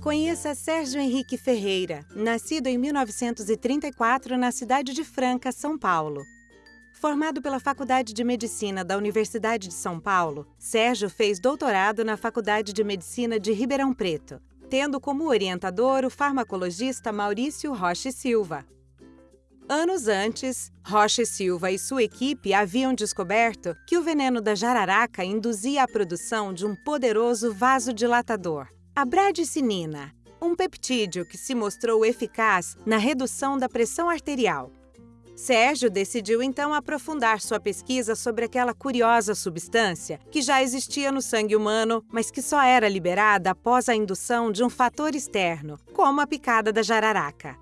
Conheça Sérgio Henrique Ferreira, nascido em 1934 na cidade de Franca, São Paulo. Formado pela Faculdade de Medicina da Universidade de São Paulo, Sérgio fez doutorado na Faculdade de Medicina de Ribeirão Preto, tendo como orientador o farmacologista Maurício Rocha Silva. Anos antes, Rocha Silva e sua equipe haviam descoberto que o veneno da jararaca induzia a produção de um poderoso vasodilatador, a bradicinina, um peptídeo que se mostrou eficaz na redução da pressão arterial. Sérgio decidiu então aprofundar sua pesquisa sobre aquela curiosa substância que já existia no sangue humano, mas que só era liberada após a indução de um fator externo, como a picada da jararaca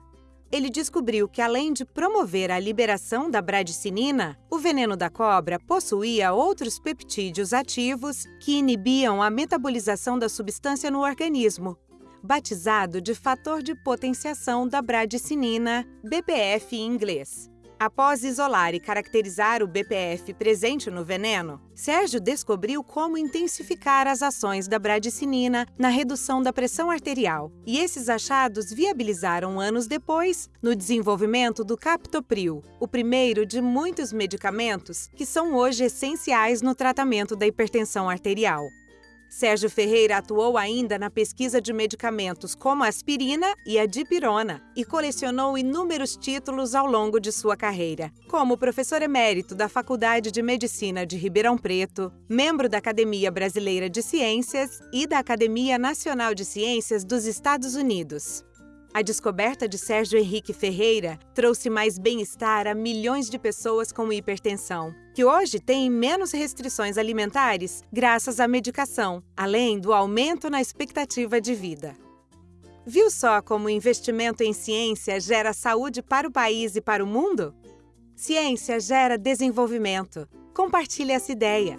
ele descobriu que, além de promover a liberação da bradicinina, o veneno da cobra possuía outros peptídeos ativos que inibiam a metabolização da substância no organismo, batizado de fator de potenciação da bradicinina, BPF em inglês. Após isolar e caracterizar o BPF presente no veneno, Sérgio descobriu como intensificar as ações da bradicinina na redução da pressão arterial, e esses achados viabilizaram anos depois no desenvolvimento do captopril, o primeiro de muitos medicamentos que são hoje essenciais no tratamento da hipertensão arterial. Sérgio Ferreira atuou ainda na pesquisa de medicamentos como a aspirina e a dipirona e colecionou inúmeros títulos ao longo de sua carreira, como professor emérito da Faculdade de Medicina de Ribeirão Preto, membro da Academia Brasileira de Ciências e da Academia Nacional de Ciências dos Estados Unidos. A descoberta de Sérgio Henrique Ferreira trouxe mais bem-estar a milhões de pessoas com hipertensão, que hoje têm menos restrições alimentares graças à medicação, além do aumento na expectativa de vida. Viu só como o investimento em ciência gera saúde para o país e para o mundo? Ciência gera desenvolvimento. Compartilhe essa ideia.